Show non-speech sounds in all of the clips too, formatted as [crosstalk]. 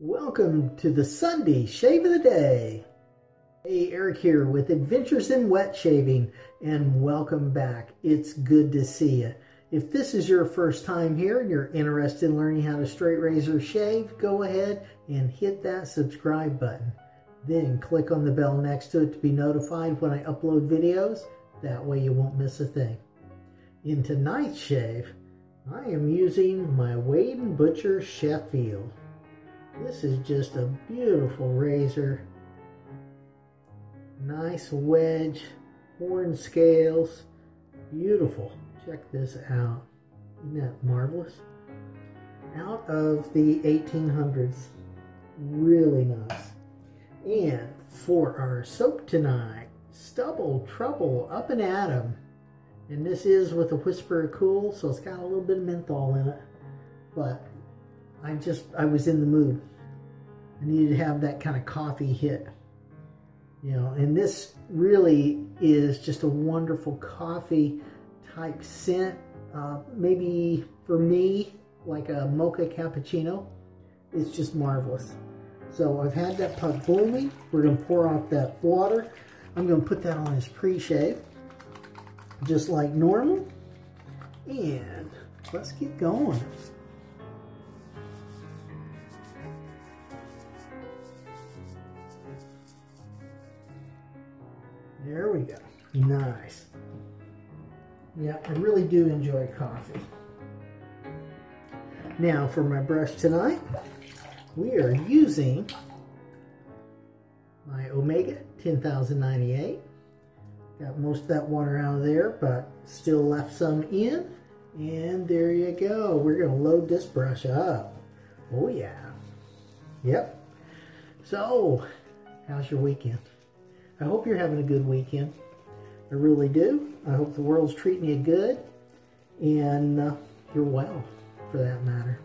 Welcome to the Sunday Shave of the Day. Hey, Eric here with Adventures in Wet Shaving, and welcome back. It's good to see you. If this is your first time here and you're interested in learning how to straight razor shave, go ahead and hit that subscribe button. Then click on the bell next to it to be notified when I upload videos. That way you won't miss a thing. In tonight's shave, I am using my Wade & Butcher Sheffield. This is just a beautiful razor. Nice wedge, horn scales, beautiful. Check this out. Isn't that marvelous? Out of the 1800s. Really nice. And for our soap tonight, Stubble Trouble Up and Adam. And this is with a whisper cool, so it's got a little bit of menthol in it. But I just, I was in the mood. I needed to have that kind of coffee hit. You know, and this really is just a wonderful coffee type scent. Uh, maybe for me, like a mocha cappuccino. It's just marvelous. So I've had that pot boiling. We're going to pour off that water. I'm going to put that on his pre-shave, just like normal. And let's get going. There we go. Nice. Yeah, I really do enjoy coffee. Now for my brush tonight, we are using my Omega 10098. Got most of that water out of there, but still left some in. And there you go. We're going to load this brush up. Oh yeah. Yep. So, how's your weekend? I hope you're having a good weekend. I really do. I hope the world's treating you good and uh, you're well for that matter.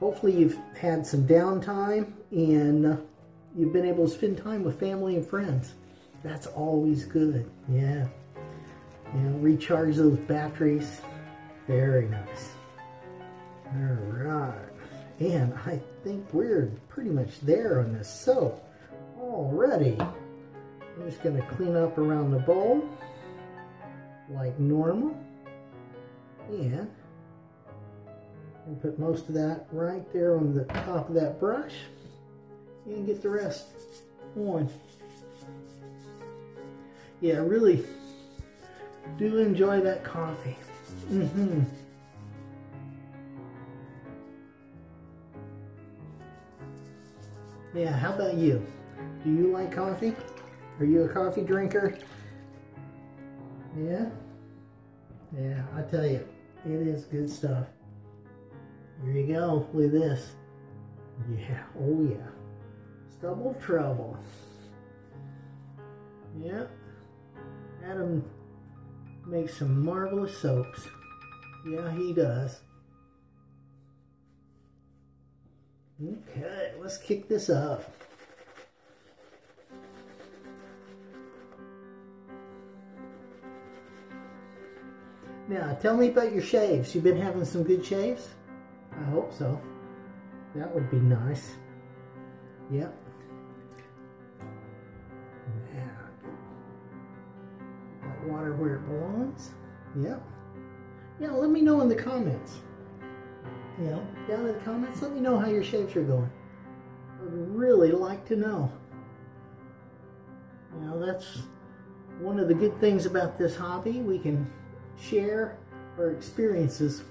Hopefully you've had some downtime and uh, you've been able to spend time with family and friends. That's always good. Yeah. You know, recharge those batteries. Very nice. All right. And I think we're pretty much there on this soap already. I'm just going to clean up around the bowl like normal. And and put most of that right there on the top of that brush and get the rest on. Yeah, I really do enjoy that coffee. Mm-hmm. Yeah, how about you? Do you like coffee? Are you a coffee drinker? Yeah? Yeah, I tell you, it is good stuff. Here you go. Look at this. Yeah. Oh, yeah. Stubble Trouble. Yeah. Adam makes some marvelous soaps. Yeah, he does. Okay, let's kick this up. Now, tell me about your shaves. You've been having some good shaves? I hope so. That would be nice. Yep. Now, water where it belongs. Yep. Yeah, let me know in the comments. Yeah, down in the comments, let me know how your shaves are going. I'd really like to know. You know, that's one of the good things about this hobby. We can share our experiences.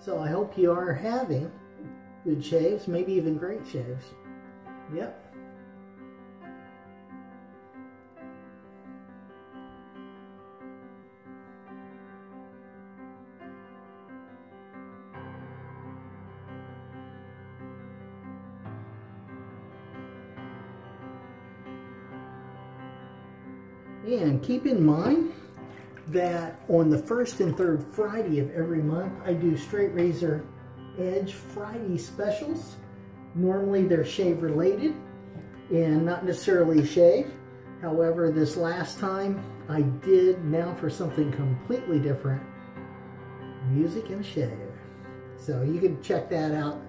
So I hope you are having good shaves, maybe even great shaves. Yep. Keep in mind that on the first and third Friday of every month, I do Straight Razor Edge Friday specials. Normally they're shave related and not necessarily shave, However, this last time I did now for something completely different, music and shave. So you can check that out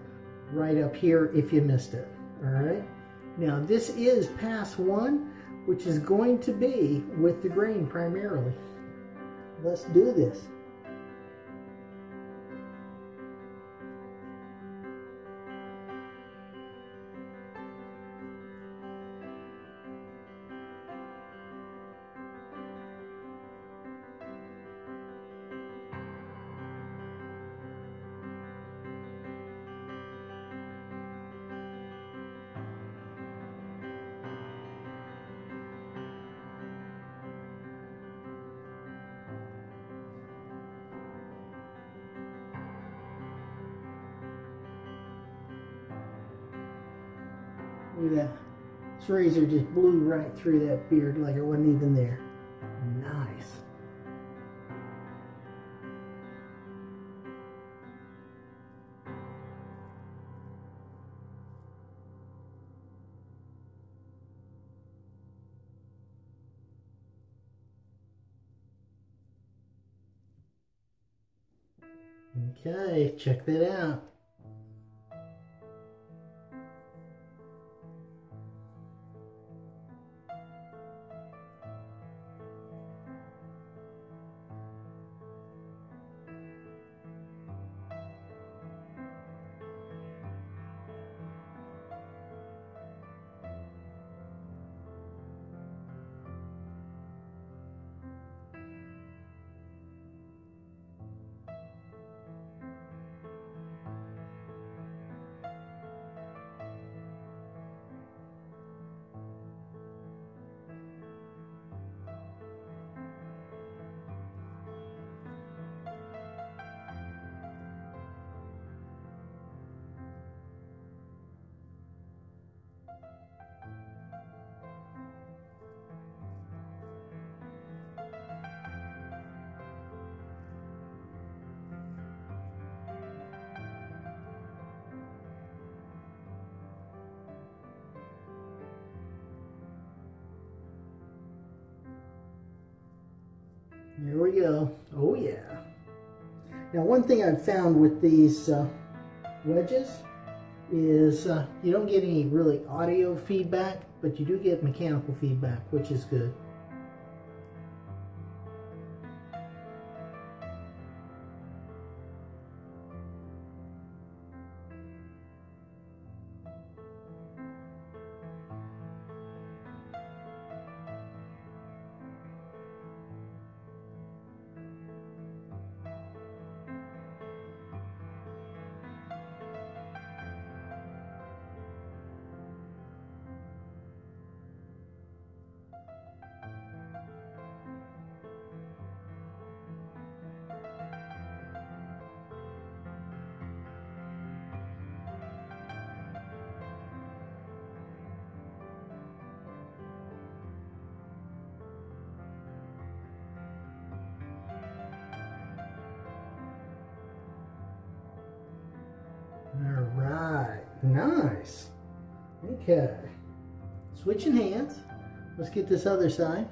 right up here if you missed it. All right. Now this is pass one, which is going to be with the grain primarily. Let's do this. That. This razor just blew right through that beard like it wasn't even there. Nice. Okay, check that out. There we go. Oh yeah. Now one thing I've found with these uh, wedges is uh, you don't get any really audio feedback, but you do get mechanical feedback, which is good. Nice. Okay, switching hands. Let's get this other side.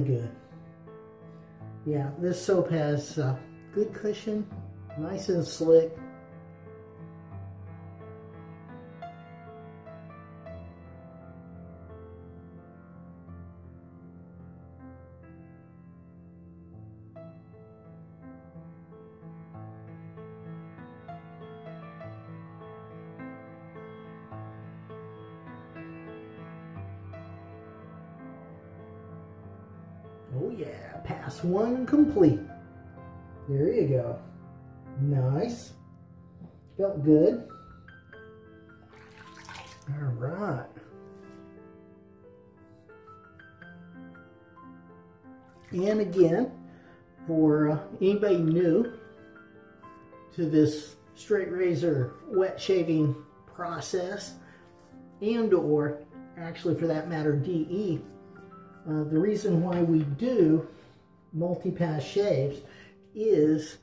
Good. Yeah, this soap has uh, good cushion, nice and slick. Oh yeah, pass one complete. There you go. Nice. Felt good. All right. And again, for uh, anybody new to this straight razor wet shaving process and or actually for that matter DE, uh, the reason why we do multi-pass shaves is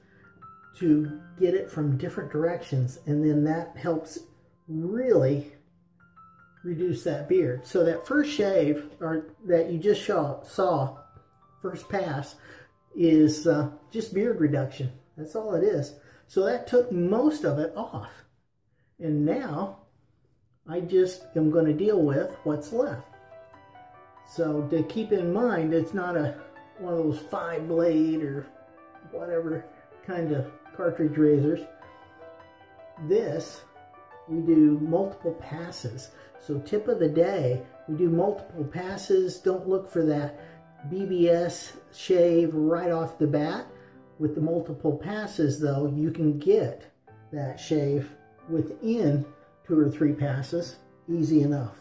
to get it from different directions and then that helps really reduce that beard. So that first shave or that you just saw, saw first pass is uh, just beard reduction. That's all it is. So that took most of it off. And now I just am going to deal with what's left. So to keep in mind, it's not a one of those five blade or whatever kind of cartridge razors. This, we do multiple passes. So tip of the day, we do multiple passes. Don't look for that BBS shave right off the bat. With the multiple passes though, you can get that shave within two or three passes, easy enough.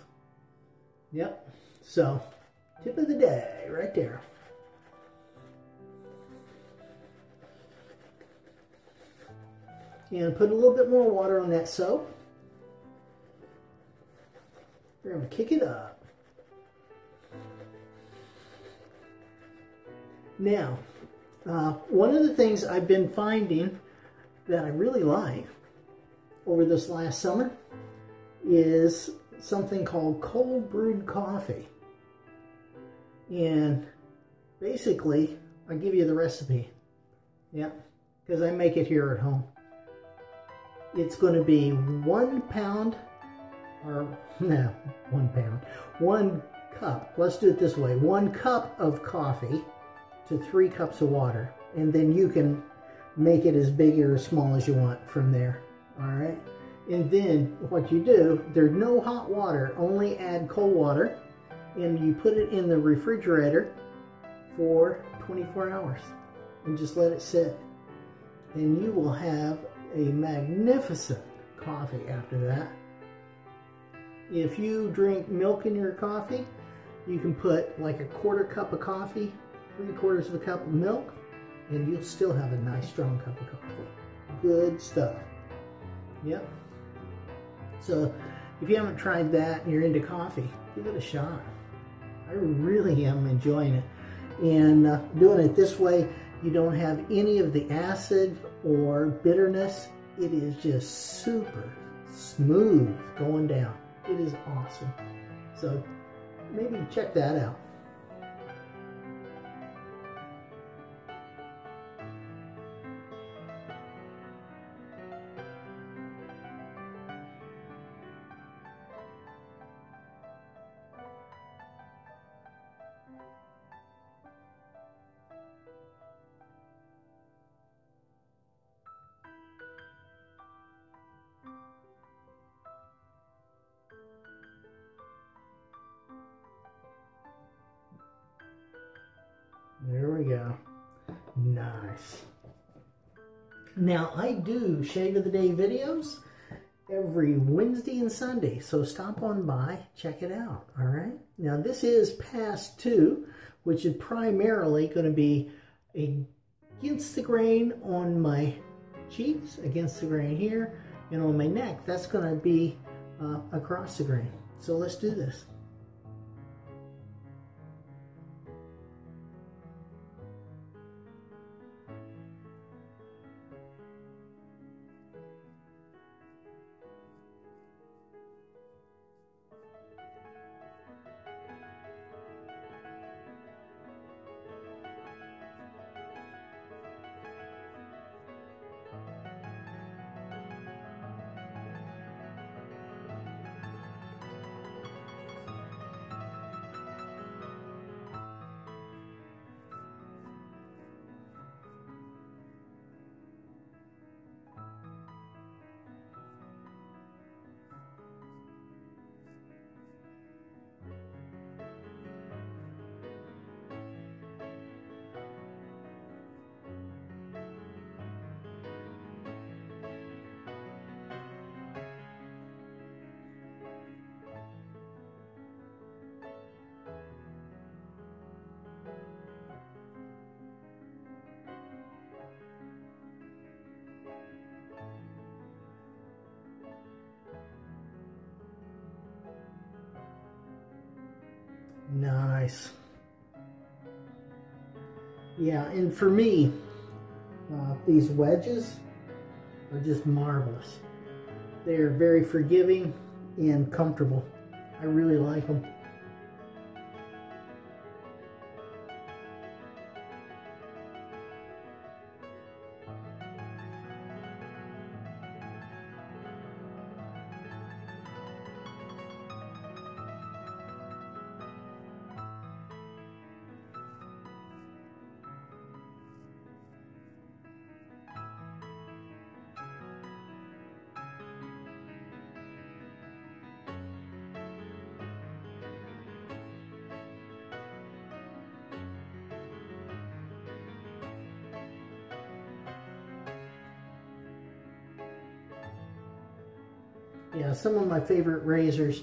Yep, so tip of the day right there. And put a little bit more water on that soap. We're going to kick it up. Now, uh, one of the things I've been finding that I really like over this last summer is something called cold brewed coffee. And basically, I'll give you the recipe. Yeah, because I make it here at home. It's going to be one pound, or [laughs] no, one pound, one cup. Let's do it this way. One cup of coffee to three cups of water. And then you can make it as big or as small as you want from there. All right. And then what you do, there's no hot water, only add cold water. And you put it in the refrigerator for 24 hours and just let it sit. And you will have a magnificent coffee after that. If you drink milk in your coffee, you can put like a quarter cup of coffee three quarters of a cup of milk, and you'll still have a nice strong cup of coffee. Good stuff. Yep. So if you haven't tried that and you're into coffee, give it a shot. I really am enjoying it. And uh, doing it this way, you don't have any of the acid or bitterness. It is just super smooth going down. It is awesome. So maybe check that out. Now, I do Shave of the Day videos every Wednesday and Sunday, so stop on by, check it out, all right? Now, this is pass two, which is primarily going to be against the grain on my cheeks, against the grain here, and on my neck. That's going to be uh, across the grain. So let's do this. Nice. Yeah, and for me, uh, these wedges are just marvelous. They are very forgiving and comfortable. I really like them. Yeah, some of my favorite razors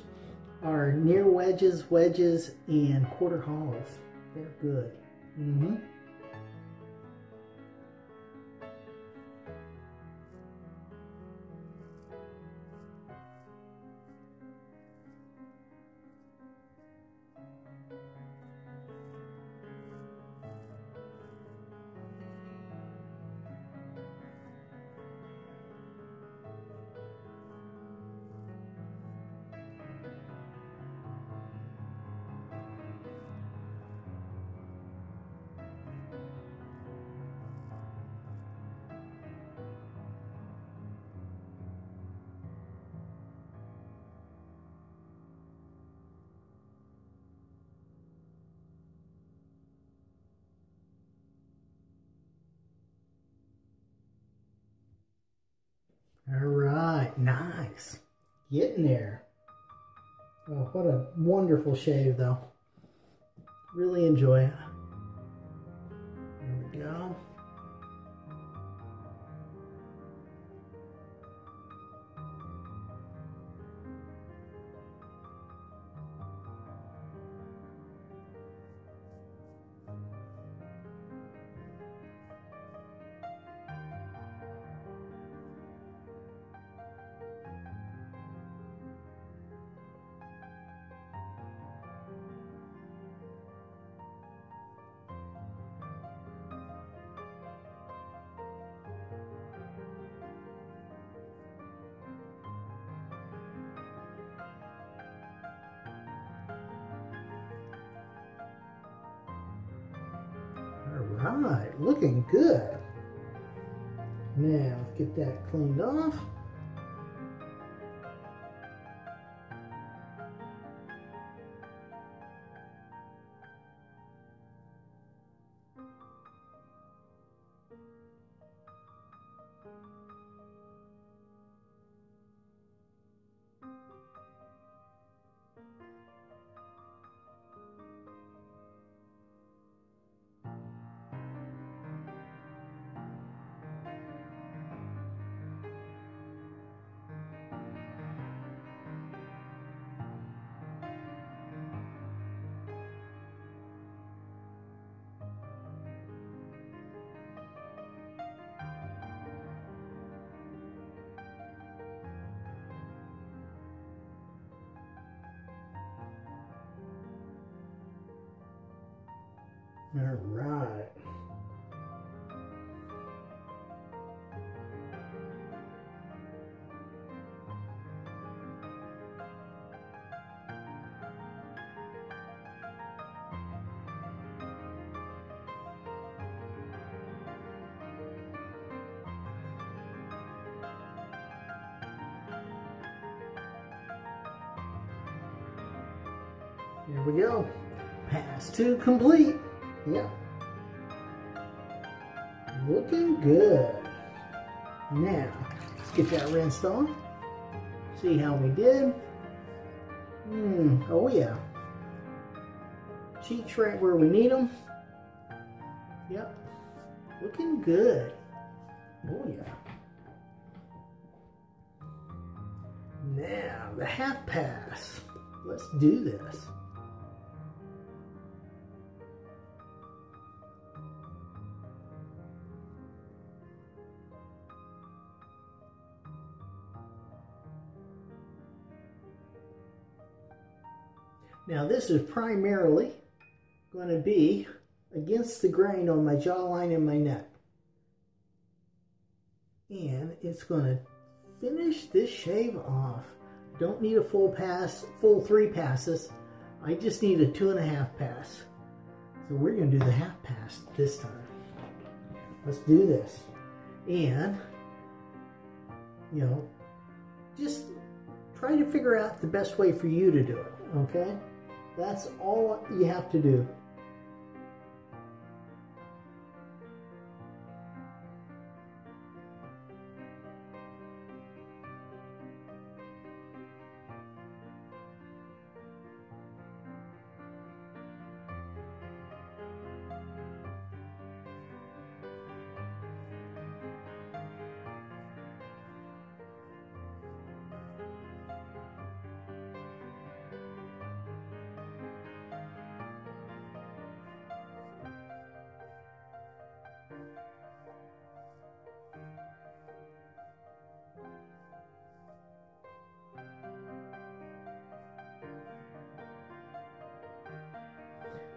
are near wedges, wedges, and quarter hollows. They're good. Mm-hmm. All right, nice. Getting there. Oh, what a wonderful shave, though. Really enjoy it. There we go. Right, looking good. Now, get that cleaned off. All right. Here we go. Pass two complete. Yep. Looking good. Now, let's get that rinsed off. See how we did. Hmm, oh yeah. Cheeks right where we need them. Yep. Looking good. Oh yeah. Now, the half pass. Let's do this. Now this is primarily going to be against the grain on my jawline and my neck. And it's going to finish this shave off. Don't need a full pass, full three passes. I just need a two and a half pass. So we're going to do the half pass this time. Let's do this. And, you know, just try to figure out the best way for you to do it, okay? That's all you have to do.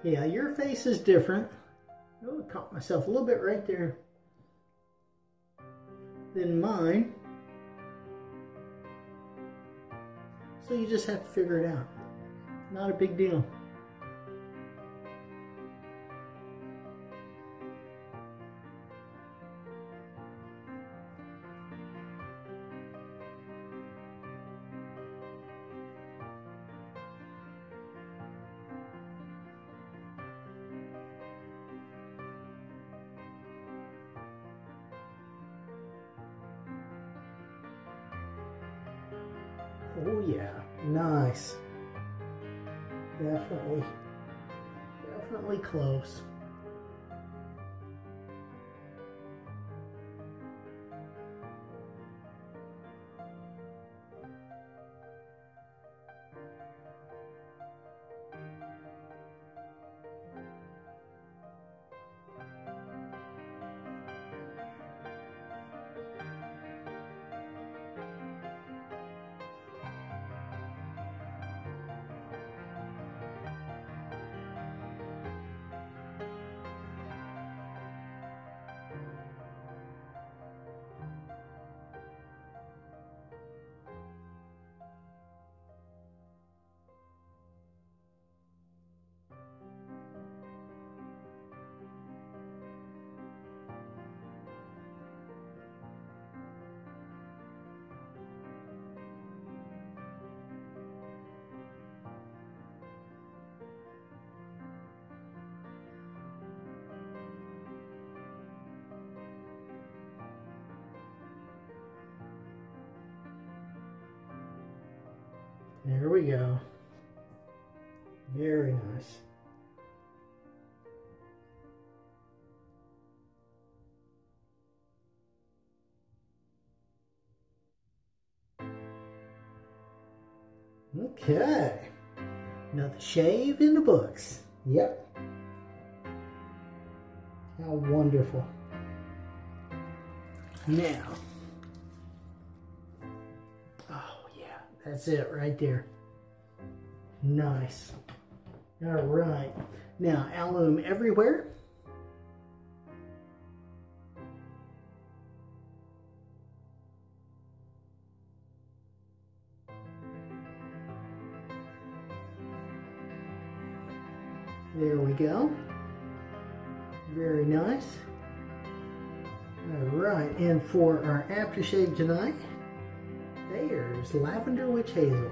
Yeah, your face is different. Oh, I caught myself a little bit right there. Than mine. So you just have to figure it out. Not a big deal. There we go. Very nice. Okay. Another shave in the books. Yep. How wonderful. Now, That's it right there. Nice. All right. Now, alum everywhere. There we go. Very nice. All right, and for our aftershave tonight, there's Lavender Witch Hazel.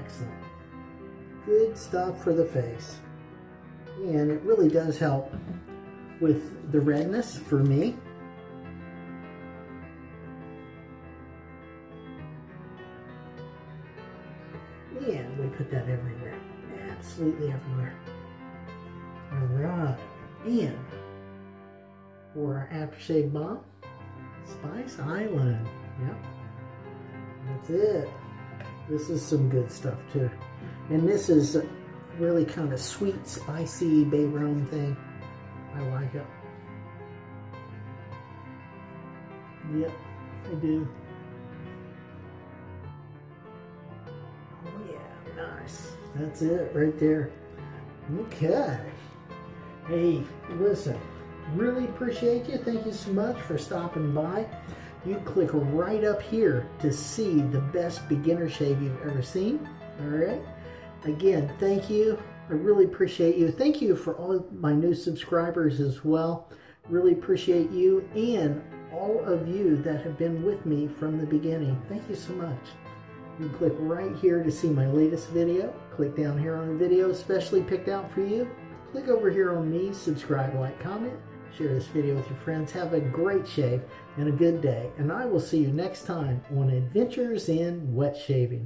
Excellent. Good stuff for the face. And it really does help with the redness for me. And we put that everywhere. Absolutely everywhere. Alright. And for our aftershave balm, Spice Island. Yep. That's it. This is some good stuff too. And this is really kind of sweet, spicy bay rum thing. I like it. Yep, I do. Oh yeah, nice. That's it right there. Okay. Hey, listen, really appreciate you. Thank you so much for stopping by. You click right up here to see the best beginner shave you've ever seen. All right. Again, thank you. I really appreciate you. Thank you for all my new subscribers as well. Really appreciate you and all of you that have been with me from the beginning. Thank you so much. You click right here to see my latest video. Click down here on the video especially picked out for you. Click over here on me, subscribe, like, comment, share this video with your friends. Have a great shave and a good day. And I will see you next time on Adventures in Wet Shaving.